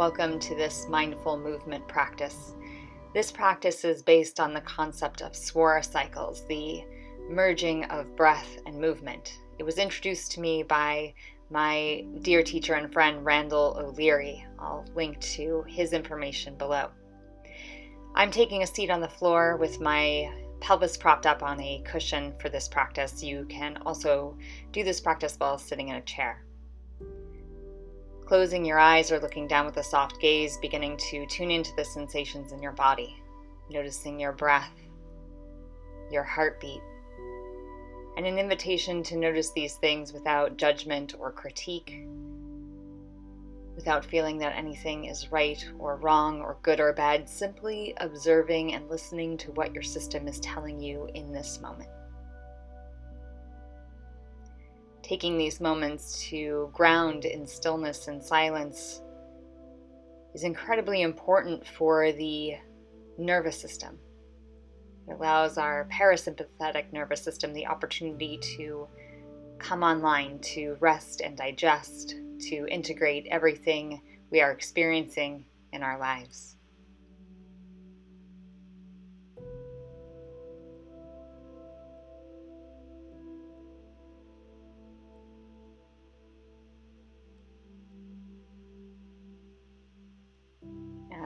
Welcome to this mindful movement practice. This practice is based on the concept of swara cycles, the merging of breath and movement. It was introduced to me by my dear teacher and friend Randall O'Leary. I'll link to his information below. I'm taking a seat on the floor with my pelvis propped up on a cushion for this practice. You can also do this practice while sitting in a chair. Closing your eyes or looking down with a soft gaze, beginning to tune into the sensations in your body, noticing your breath, your heartbeat, and an invitation to notice these things without judgment or critique, without feeling that anything is right or wrong or good or bad, simply observing and listening to what your system is telling you in this moment. Taking these moments to ground in stillness and silence is incredibly important for the nervous system. It allows our parasympathetic nervous system the opportunity to come online, to rest and digest, to integrate everything we are experiencing in our lives.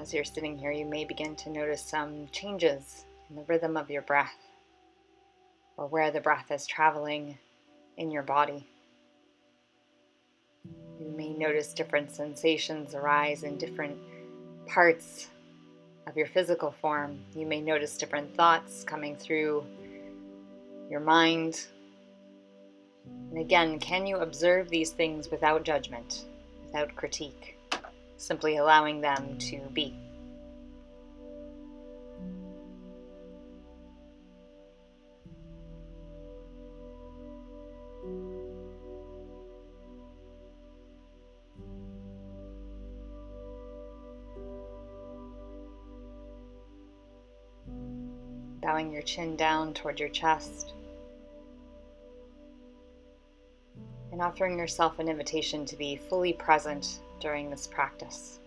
As you're sitting here, you may begin to notice some changes in the rhythm of your breath or where the breath is traveling in your body. You may notice different sensations arise in different parts of your physical form. You may notice different thoughts coming through your mind. And again, can you observe these things without judgment, without critique? Simply allowing them to be. Bowing your chin down toward your chest. And offering yourself an invitation to be fully present during this practice.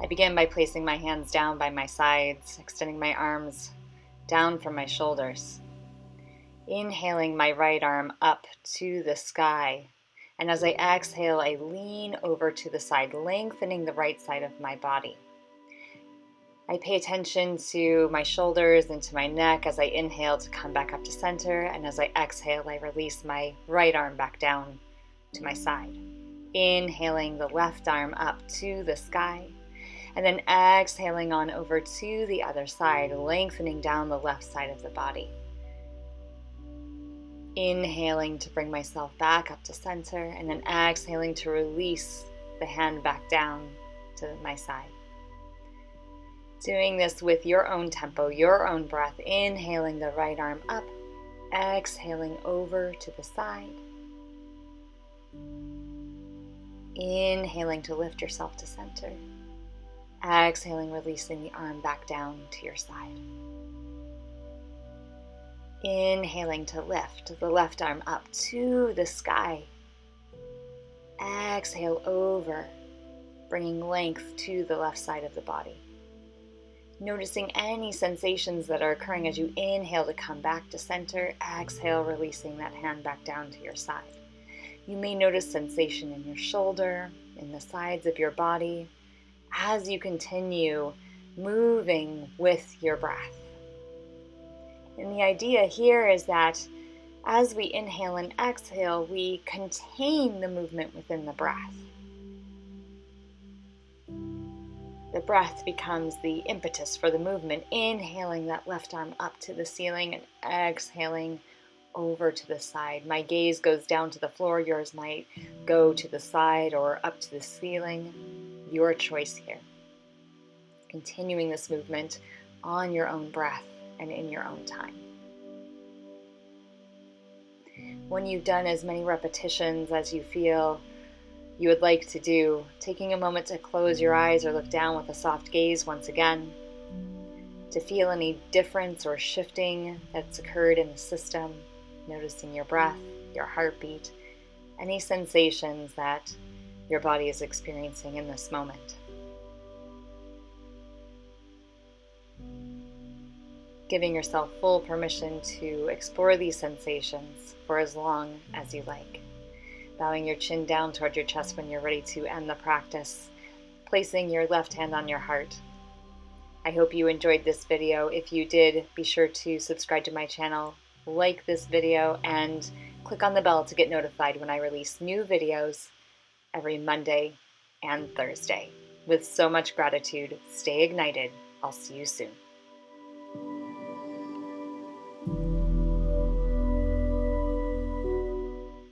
I begin by placing my hands down by my sides, extending my arms down from my shoulders. Inhaling my right arm up to the sky. And as I exhale, I lean over to the side, lengthening the right side of my body. I pay attention to my shoulders and to my neck as I inhale to come back up to center, and as I exhale, I release my right arm back down to my side. Inhaling the left arm up to the sky, and then exhaling on over to the other side, lengthening down the left side of the body. Inhaling to bring myself back up to center, and then exhaling to release the hand back down to my side. Doing this with your own tempo, your own breath, inhaling the right arm up, exhaling over to the side. Inhaling to lift yourself to center. Exhaling, releasing the arm back down to your side. Inhaling to lift the left arm up to the sky. Exhale over, bringing length to the left side of the body noticing any sensations that are occurring as you inhale to come back to center, exhale, releasing that hand back down to your side. You may notice sensation in your shoulder, in the sides of your body, as you continue moving with your breath. And the idea here is that as we inhale and exhale, we contain the movement within the breath. The breath becomes the impetus for the movement, inhaling that left arm up to the ceiling and exhaling over to the side. My gaze goes down to the floor, yours might go to the side or up to the ceiling. Your choice here. Continuing this movement on your own breath and in your own time. When you've done as many repetitions as you feel you would like to do, taking a moment to close your eyes or look down with a soft gaze once again, to feel any difference or shifting that's occurred in the system, noticing your breath, your heartbeat, any sensations that your body is experiencing in this moment. Giving yourself full permission to explore these sensations for as long as you like. Bowing your chin down toward your chest when you're ready to end the practice. Placing your left hand on your heart. I hope you enjoyed this video. If you did, be sure to subscribe to my channel, like this video, and click on the bell to get notified when I release new videos every Monday and Thursday. With so much gratitude, stay ignited. I'll see you soon.